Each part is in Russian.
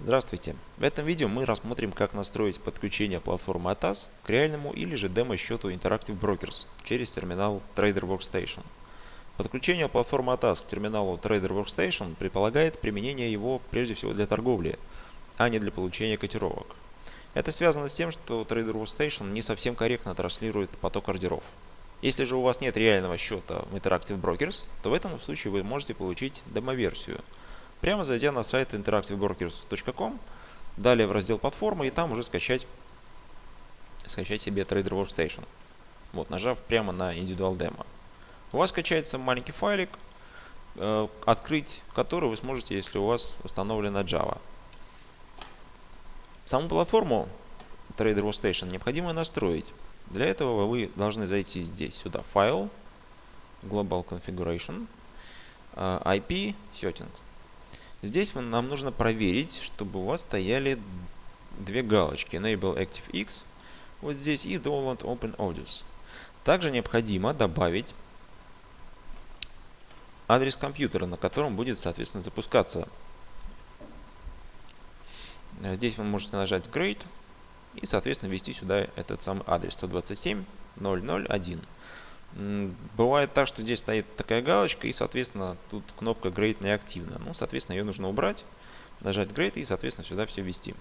Здравствуйте! В этом видео мы рассмотрим, как настроить подключение платформы ATAS к реальному или же демо-счету Interactive Brokers через терминал Trader Workstation. Подключение платформы ATAS к терминалу Trader Workstation предполагает применение его прежде всего для торговли, а не для получения котировок. Это связано с тем, что Trader Workstation не совсем корректно транслирует поток ордеров. Если же у вас нет реального счета в Interactive Brokers, то в этом случае вы можете получить демо-версию – Прямо зайдя на сайт interactivebrokers.com, далее в раздел платформы и там уже скачать, скачать себе Trader Workstation. Вот, нажав прямо на индивидуал демо. У вас скачается маленький файлик, э, открыть который вы сможете, если у вас установлена Java. Саму платформу Trader Workstation необходимо настроить. Для этого вы должны зайти здесь, сюда, файл, Global Configuration, э, IP Settings. Здесь нам нужно проверить, чтобы у вас стояли две галочки Enable ActiveX вот здесь и Download Open Audios. Также необходимо добавить адрес компьютера, на котором будет, соответственно, запускаться. Здесь вы можете нажать Great и, соответственно, ввести сюда этот самый адрес 127.001. Бывает так, что здесь стоит такая галочка, и, соответственно, тут кнопка Grade неактивна. Ну, соответственно, ее нужно убрать, нажать Grade и, соответственно, сюда все ввести.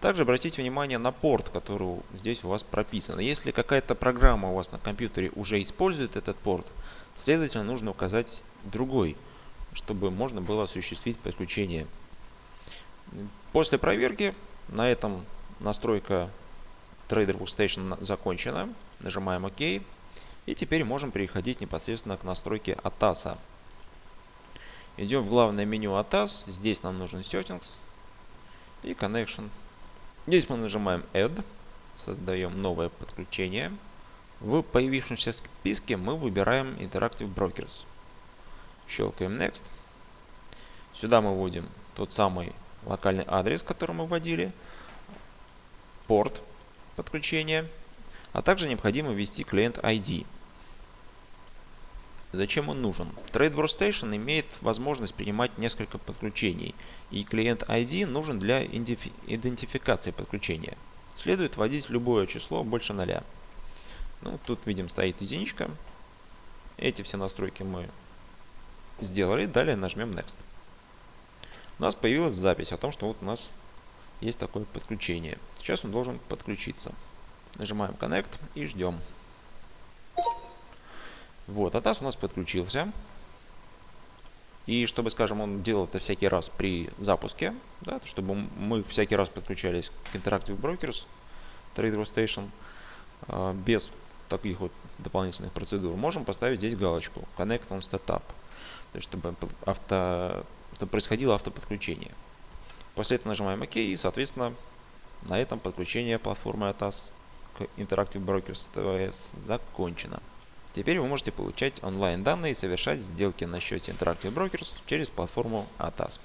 Также обратите внимание на порт, который здесь у вас прописан. Если какая-то программа у вас на компьютере уже использует этот порт, следовательно, нужно указать другой, чтобы можно было осуществить подключение. После проверки на этом настройка Trader Workstation закончена. Нажимаем ОК. И теперь можем переходить непосредственно к настройке ATAS. Идем в главное меню ATAS. Здесь нам нужен Settings и Connection. Здесь мы нажимаем Add. Создаем новое подключение. В появившемся списке мы выбираем Interactive Brokers. Щелкаем Next. Сюда мы вводим тот самый локальный адрес, который мы вводили, порт подключения а также необходимо ввести клиент ID. Зачем он нужен? Trade Workstation имеет возможность принимать несколько подключений, и клиент ID нужен для идентификации подключения. Следует вводить любое число больше ноля. Ну, тут видим стоит единичка. Эти все настройки мы сделали. Далее нажмем Next. У нас появилась запись о том, что вот у нас есть такое подключение. Сейчас он должен подключиться. Нажимаем Connect и ждем. Вот, ATAS у нас подключился. И чтобы, скажем, он делал это всякий раз при запуске, да, чтобы мы всякий раз подключались к Interactive Brokers, Trader Station, э, без таких вот дополнительных процедур, можем поставить здесь галочку Connect on Startup, то есть чтобы, авто, чтобы происходило автоподключение. После этого нажимаем ОК и, соответственно, на этом подключение платформы ATAS к Interactive Brokers TVS закончена. Теперь вы можете получать онлайн данные и совершать сделки на счете Interactive Brokers через платформу ATAS.